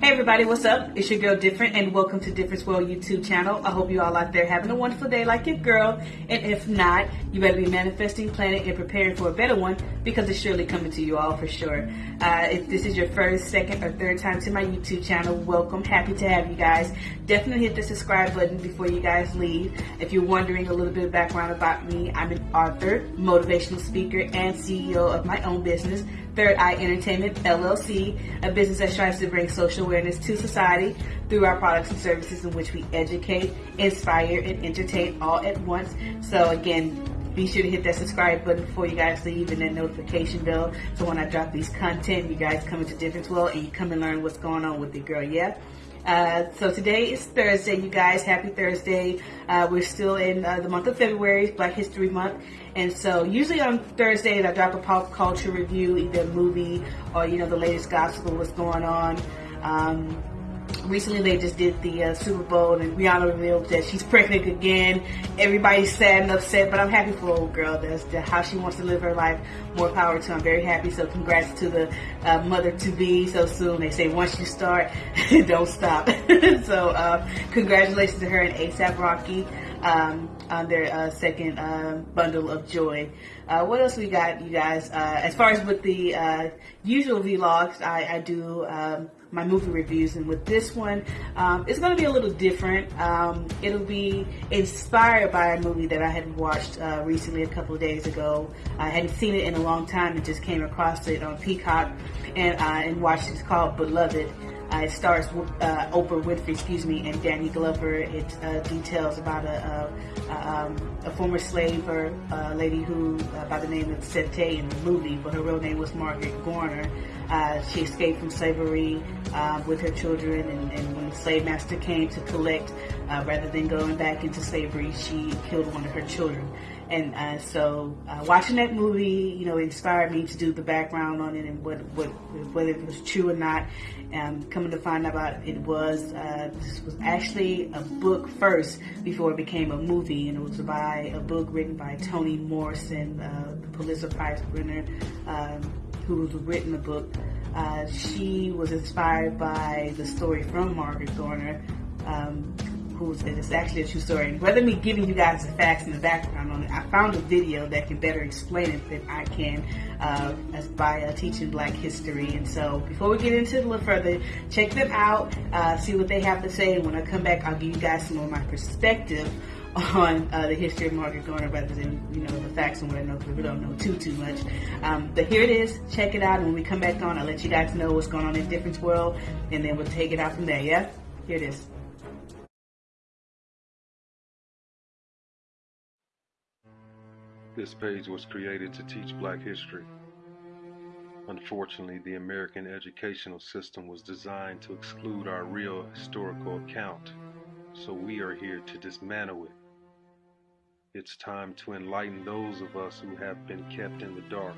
Hey everybody, what's up? It's your girl Different and welcome to Difference World YouTube channel. I hope you all out there having a wonderful day like your girl. And if not, you better be manifesting, planning, and preparing for a better one because it's surely coming to you all for sure. Uh, if this is your first, second, or third time to my YouTube channel, welcome. Happy to have you guys. Definitely hit the subscribe button before you guys leave. If you're wondering a little bit of background about me, I'm an author, motivational speaker, and CEO of my own business, Third Eye Entertainment LLC, a business that strives to bring social awareness to society through our products and services in which we educate, inspire, and entertain all at once. So again, be sure to hit that subscribe button before you guys leave and that notification bell so when I drop these content, you guys come into Difference World and you come and learn what's going on with the girl, yeah? Uh, so today is Thursday, you guys. Happy Thursday. Uh, we're still in uh, the month of February, Black History Month. And so usually on Thursdays, I drop a pop culture review, either movie or, you know, the latest gospel, what's going on. Um, recently they just did the uh, Super Bowl and Rihanna revealed that she's pregnant again. Everybody's sad and upset, but I'm happy for old girl. That's the, how she wants to live her life. More power to. her. I'm very happy. So congrats to the uh, mother to be so soon. They say once you start, don't stop. so uh, congratulations to her and ASAP Rocky um, on their uh, second uh, bundle of joy. Uh, what else we got, you guys? Uh, as far as with the uh, usual vlogs, I, I do um, my movie reviews, and with this one, um, it's going to be a little different. Um, it'll be inspired by a movie that I had watched uh, recently, a couple of days ago. I hadn't seen it in a long time, and just came across it on Peacock, and and watched it. It's called Beloved. Uh, it stars uh, Oprah Winfrey, excuse me, and Danny Glover. It uh, details about a, a, um, a former slave or lady who, uh, by the name of Sethe in the movie, but her real name was Margaret Garner. Uh, she escaped from slavery uh, with her children, and, and, when the slave master came to collect, rather than going back into slavery, she killed one of her children. And uh, so uh, watching that movie, you know, inspired me to do the background on it and what, what whether it was true or not. Um, coming to find out it, was uh, this was actually a book first before it became a movie, and it was by a book written by Toni Morrison, uh, the Pulitzer Prize winner, um, who's written the book. Uh, she was inspired by the story from Margaret Garner. Um, who's it's actually a true story. Rather me giving you guys the facts and the background on it, I found a video that can better explain it than I can uh, as by uh, teaching Black history. And so before we get into it a little further, check them out, uh, see what they have to say. And when I come back, I'll give you guys some of my perspective on uh, the history of Margaret Garner rather than, you know, the facts and what I know because we don't know too, too much. Um, but here it is. Check it out. And when we come back on, I'll let you guys know what's going on in Difference World and then we'll take it out from there, yeah? Here it is. This page was created to teach black history. Unfortunately, the American educational system was designed to exclude our real historical account, so we are here to dismantle it. It's time to enlighten those of us who have been kept in the dark.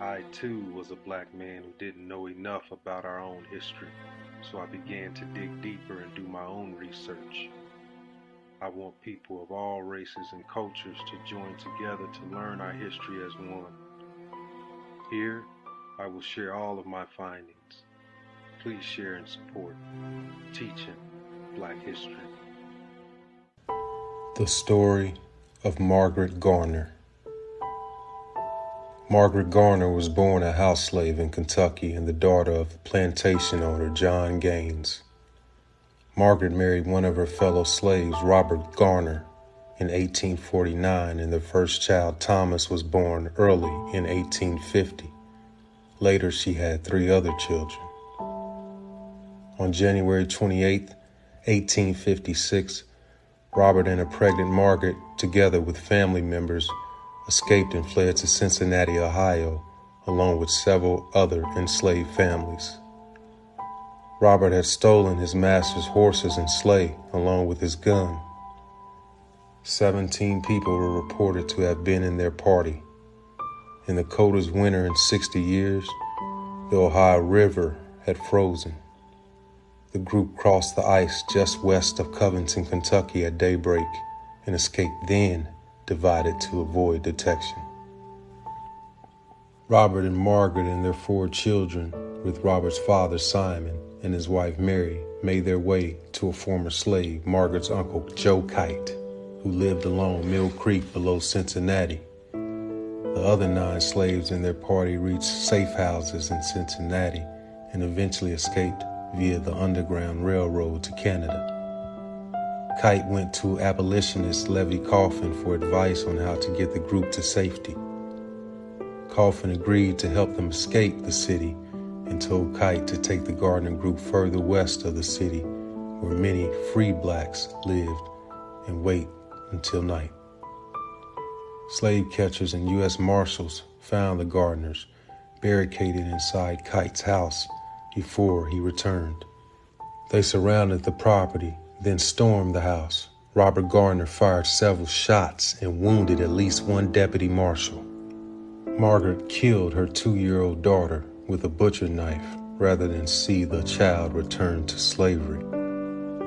I too was a black man who didn't know enough about our own history, so I began to dig deeper and do my own research. I want people of all races and cultures to join together to learn our history as one. Here, I will share all of my findings. Please share and support Teaching Black History. The Story of Margaret Garner Margaret Garner was born a house slave in Kentucky and the daughter of plantation owner John Gaines. Margaret married one of her fellow slaves, Robert Garner, in 1849, and their first child, Thomas, was born early in 1850. Later, she had three other children. On January 28, 1856, Robert and a pregnant Margaret, together with family members, escaped and fled to Cincinnati, Ohio, along with several other enslaved families. Robert had stolen his master's horses and sleigh along with his gun. Seventeen people were reported to have been in their party. In the coldest winter in 60 years, the Ohio River had frozen. The group crossed the ice just west of Covington, Kentucky at daybreak and escaped then, divided to avoid detection. Robert and Margaret and their four children, with Robert's father Simon, and his wife Mary made their way to a former slave, Margaret's uncle Joe Kite, who lived along Mill Creek below Cincinnati. The other nine slaves in their party reached safe houses in Cincinnati and eventually escaped via the Underground Railroad to Canada. Kite went to abolitionist Levi Coffin for advice on how to get the group to safety. Coffin agreed to help them escape the city and told Kite to take the Garner group further west of the city where many free blacks lived and wait until night. Slave catchers and U.S. Marshals found the Garners barricaded inside Kite's house before he returned. They surrounded the property, then stormed the house. Robert Garner fired several shots and wounded at least one deputy marshal. Margaret killed her two year old daughter with a butcher knife rather than see the child return to slavery.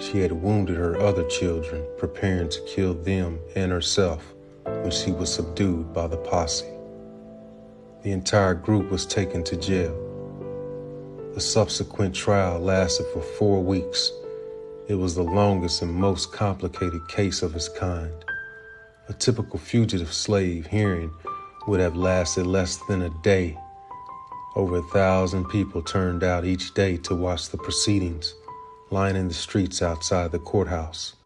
She had wounded her other children, preparing to kill them and herself when she was subdued by the posse. The entire group was taken to jail. The subsequent trial lasted for four weeks. It was the longest and most complicated case of its kind. A typical fugitive slave hearing would have lasted less than a day. Over a thousand people turned out each day to watch the proceedings, lining the streets outside the courthouse.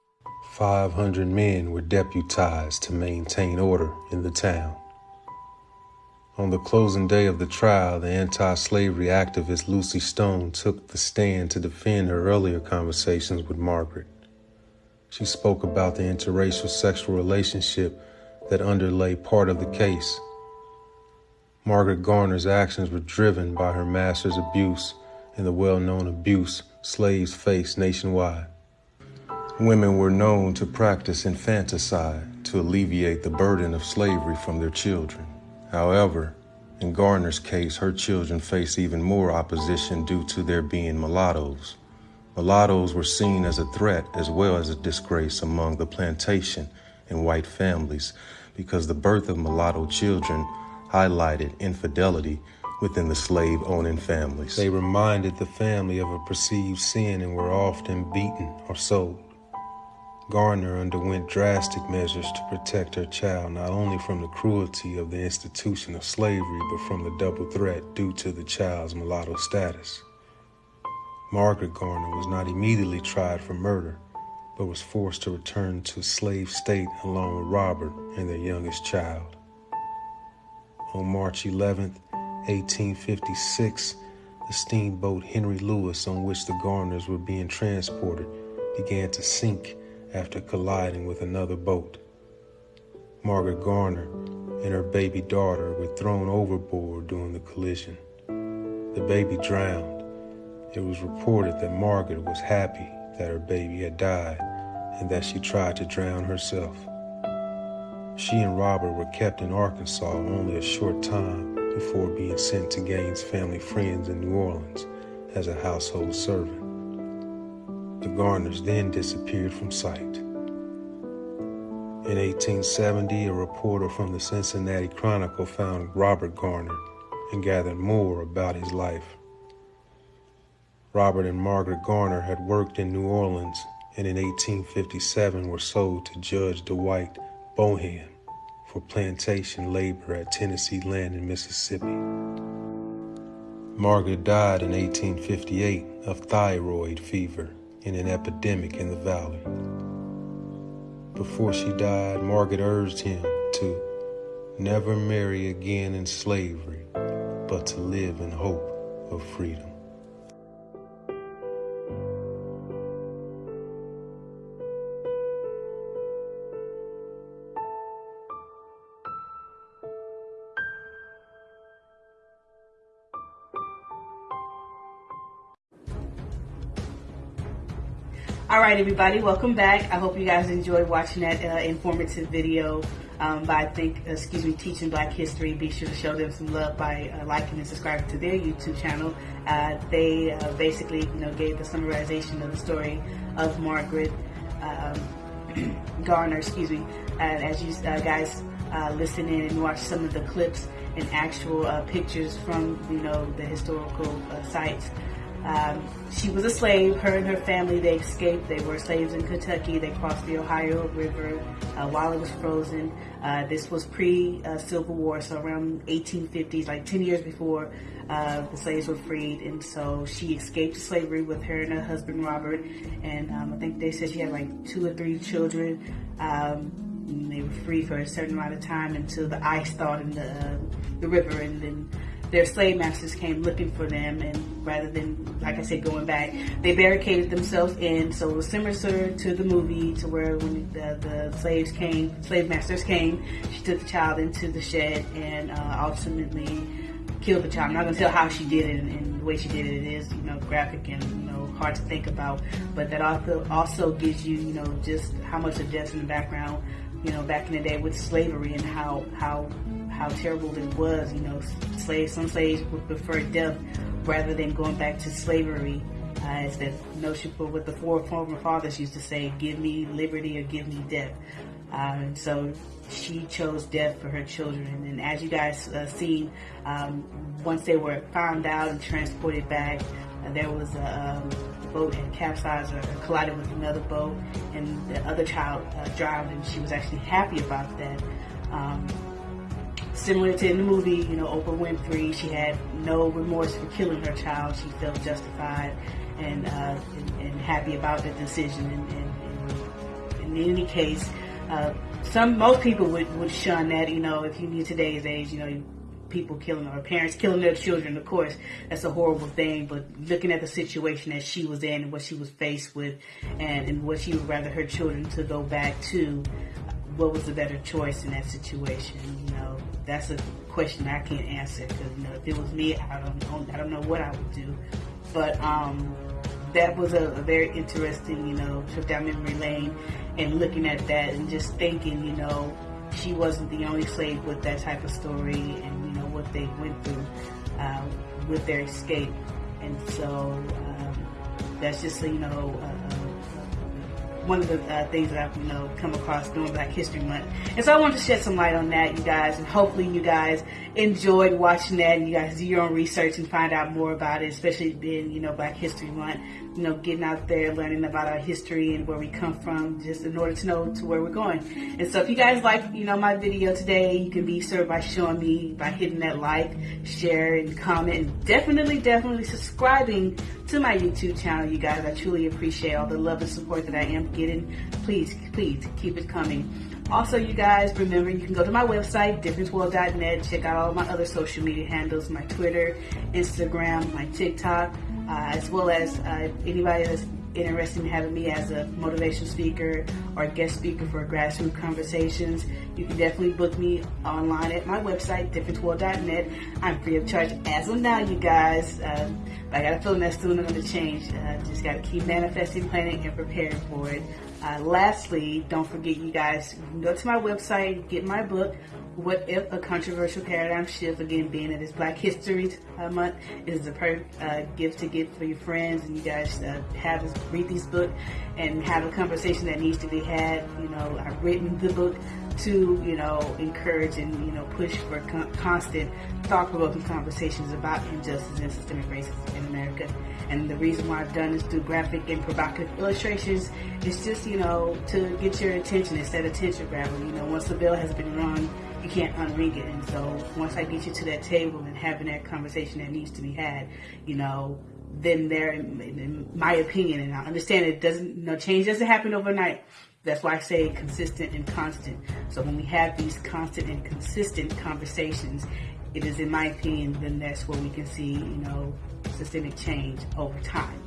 500 men were deputized to maintain order in the town. On the closing day of the trial, the anti slavery activist Lucy Stone took the stand to defend her earlier conversations with Margaret. She spoke about the interracial sexual relationship that underlay part of the case. Margaret Garner's actions were driven by her master's abuse and the well known abuse slaves faced nationwide. Women were known to practice infanticide to alleviate the burden of slavery from their children. However, in Garner's case, her children faced even more opposition due to their being mulattoes. Mulattoes were seen as a threat as well as a disgrace among the plantation and white families because the birth of mulatto children highlighted infidelity within the slave owning families. They reminded the family of a perceived sin and were often beaten or sold. Garner underwent drastic measures to protect her child not only from the cruelty of the institution of slavery, but from the double threat due to the child's mulatto status. Margaret Garner was not immediately tried for murder, but was forced to return to slave state along with Robert and their youngest child. On March 11, 1856, the steamboat Henry Lewis on which the Garners were being transported began to sink after colliding with another boat. Margaret Garner and her baby daughter were thrown overboard during the collision. The baby drowned. It was reported that Margaret was happy that her baby had died and that she tried to drown herself. She and Robert were kept in Arkansas only a short time before being sent to Gaines' family friends in New Orleans as a household servant. The Garners then disappeared from sight. In 1870, a reporter from the Cincinnati Chronicle found Robert Garner and gathered more about his life. Robert and Margaret Garner had worked in New Orleans and in 1857 were sold to Judge DeWitt Bonham for plantation labor at Tennessee Land in Mississippi. Margaret died in 1858 of typhoid fever in an epidemic in the valley. Before she died, Margaret urged him to never marry again in slavery, but to live in hope of freedom. Right, everybody, welcome back. I hope you guys enjoyed watching that uh, informative video um, by Think, excuse me, Teaching Black History. Be sure to show them some love by uh, liking and subscribing to their YouTube channel. Uh, they uh, basically, you know, gave the summarization of the story of Margaret um, Garner, excuse me. as you uh, guys uh, listen in and watch some of the clips and actual pictures from, you know, the historical sites Um, she was a slave. Her and her family, they escaped. They were slaves in Kentucky. They crossed the Ohio River uh, while it was frozen. Uh, this was pre-Civil War, so around 1850s, like 10 years before uh, the slaves were freed. And so she escaped slavery with her and her husband, Robert. And um, I think they said she had like two or three children. Um, they were free for a certain amount of time until the ice thawed in the, uh, the river. And then their slave masters came looking for them, and rather than, like I said, going back, they barricaded themselves in. So it was similar to the movie, to where when the, the slaves came, slave masters came, she took the child into the shed and uh, ultimately killed the child. I'm not gonna tell how she did it, and, and, the way she did it, it is, you know, graphic and you know hard to think about. But that also also gives you, you know, just how much of death in the background, you know, back in the day with slavery and how how how terrible it was. You know, slaves, some slaves would prefer death rather than going back to slavery. Uh, it's that notion for what the four former fathers used to say, give me liberty or give me death. And so she chose death for her children. And as you guys uh, seen, um, once they were found out and transported back, uh, there was a um, boat and capsized or collided with another boat, and the other child uh, drowned, and she was actually happy about that. Um, similar to in the movie, you know, Oprah Winfrey, she had no remorse for killing her child. She felt justified and uh, and, and, happy about the decision. And, and, in any case, uh, some most people would, would shun that. You know, if you knew today's age, you know, people killing or parents killing their children. Of course, that's a horrible thing. But looking at the situation that she was in and what she was faced with, and, and what she would rather her children to go back to, what was the better choice in that situation? You know, that's a question I can't answer because you know if it was me, I don't know, I don't know what I would do. But um, that was a, a very interesting, you know, trip down memory lane and looking at that and just thinking, you know, she wasn't the only slave with that type of story and you know what they went through uh, with their escape. And so um, that's just you know. Uh, one of the uh, things that I've you know come across during Black History Month, and so I wanted to shed some light on that, you guys, and hopefully you guys enjoyed watching that, and you guys do your own research and find out more about it, especially being you know Black History Month you know, getting out there, learning about our history and where we come from, just in order to know to where we're going. And so if you guys like, you know, my video today, you can be served by showing me, by hitting that like, share, and comment, and definitely, definitely subscribing to my YouTube channel, you guys. I truly appreciate all the love and support that I am getting. Please, please keep it coming. Also, you guys, remember you can go to my website, differenceworld.net, check out all my other social media handles, my Twitter, Instagram, my TikTok uh, as well as uh, anybody that's interested in having me as a motivational speaker or guest speaker for grassroots conversations, you can definitely book me online at my website, differenceworld.net. I'm free of charge as of now, you guys. Uh, I got a feeling that's soon going to change. Uh, just got to keep manifesting, planning, and preparing for it. Uh, lastly, don't forget, you guys, you can go to my website, get my book, what if a controversial paradigm shift? Again, being that it's Black History Month, is a perfect uh, gift to get for your friends, and you guys uh, have this, read this book and have a conversation that needs to be had. You know, I've written the book to you know encourage and you know push for con- constant thought-provoking conversations about injustice and systemic racism in America. And the reason why I've done this through graphic and provocative illustrations is just you know to get your attention instead of attention grabbing. You know, once the bill has been run can't unring it. And so once I get you to that table and having that conversation that needs to be had, you know, then there, in, in my opinion, and I understand it doesn't, know, change doesn't happen overnight. That's why I say consistent and constant. So when we have these constant and consistent conversations, it is, in my opinion, then that's where we can see, you know, systemic change over time.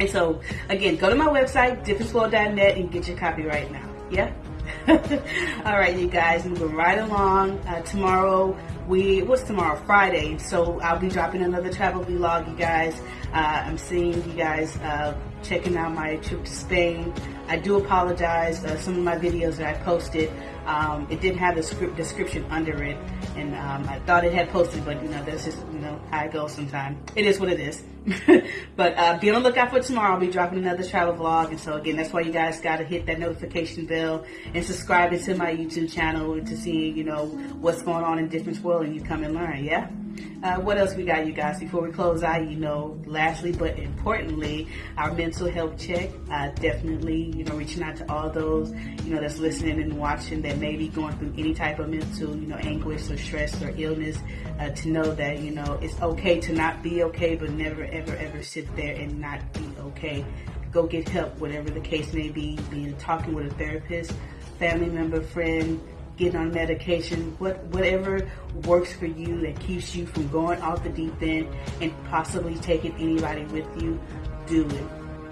And so, again, go to my website, differenceworld.net, and get your copy right now. Yeah? All right, you guys, moving right along. Uh, tomorrow, we what's tomorrow? Friday. So I'll be dropping another travel vlog, you guys. Uh, I'm seeing you guys uh, checking out my trip to Spain. I do apologize. Uh, some of my videos that I posted, um, it didn't have the script description under it, and um, I thought it had posted, but you know that's just you know how it goes sometimes. It is what it is. but uh, be on the lookout for tomorrow. I'll be dropping another travel vlog, and so again, that's why you guys got to hit that notification bell and subscribe to my YouTube channel to see you know what's going on in Difference World, and you come and learn. Yeah. Uh, what else we got, you guys? Before we close out, you know, lastly but importantly, our mental health check. Uh, definitely, you know, reaching out to all those, you know, that's listening and watching that may be going through any type of mental, you know, anguish or stress or illness. Uh, to know that you know it's okay to not be okay, but never, ever, ever sit there and not be okay. Go get help, whatever the case may be. Being talking with a therapist, family member, friend getting on medication, what, whatever works for you that keeps you from going off the deep end and possibly taking anybody with you, do it.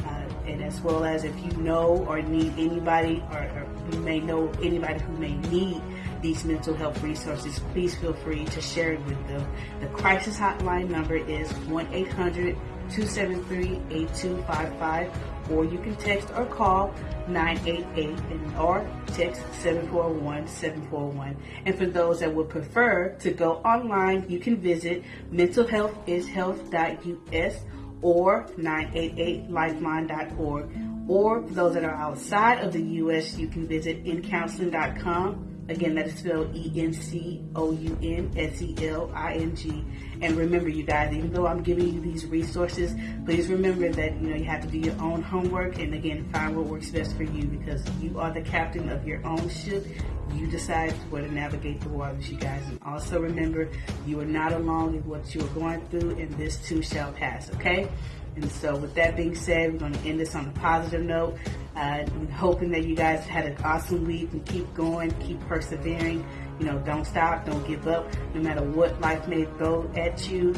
Uh, and as well as if you know or need anybody or, or you may know anybody who may need these mental health resources, please feel free to share it with them. The crisis hotline number is 1-800-273-8255 or you can text or call 988 and or text 741-741. And for those that would prefer to go online, you can visit mentalhealthishealth.us or 988lifeline.org. Or for those that are outside of the U.S., you can visit encounseling.com Again, that is spelled E-N-C-O-U-N-S-E-L-I-N-G. And remember, you guys, even though I'm giving you these resources, please remember that, you know, you have to do your own homework and again, find what works best for you because you are the captain of your own ship. You decide where to navigate the waters, you guys. And also remember, you are not alone in what you are going through and this too shall pass, okay? And so with that being said, we're going to end this on a positive note. Uh, hoping that you guys had an awesome week and keep going, keep persevering. You know, don't stop, don't give up. No matter what life may throw at you,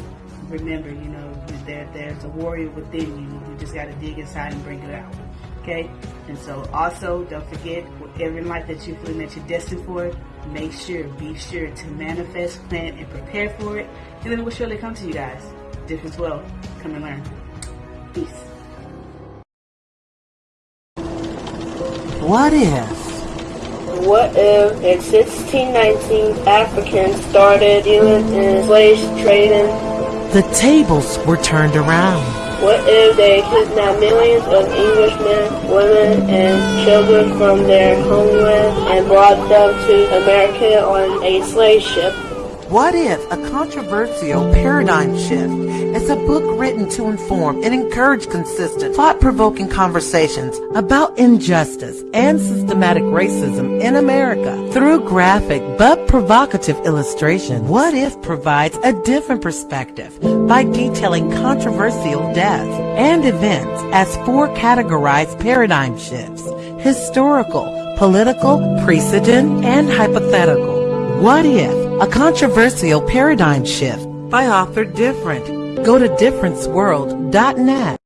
remember, you know, there, there's a warrior within you. You just got to dig inside and bring it out. Okay? And so also, don't forget, in life that you're feeling that you're destined for, make sure, be sure to manifest, plan, and prepare for it. And then it will surely come to you guys. Difference well. Come and learn. Peace. What if? What if in 1619 Africans started dealing in slave trading? The tables were turned around. What if they kidnapped millions of Englishmen, women, and children from their homeland and brought them to America on a slave ship? What if a controversial paradigm shift is a book written to inform and encourage consistent, thought-provoking conversations about injustice and systematic racism in America through graphic but provocative illustration? What if provides a different perspective by detailing controversial deaths and events as four categorized paradigm shifts, historical, political, precedent, and hypothetical. What if a controversial paradigm shift by author Different. Go to differenceworld.net.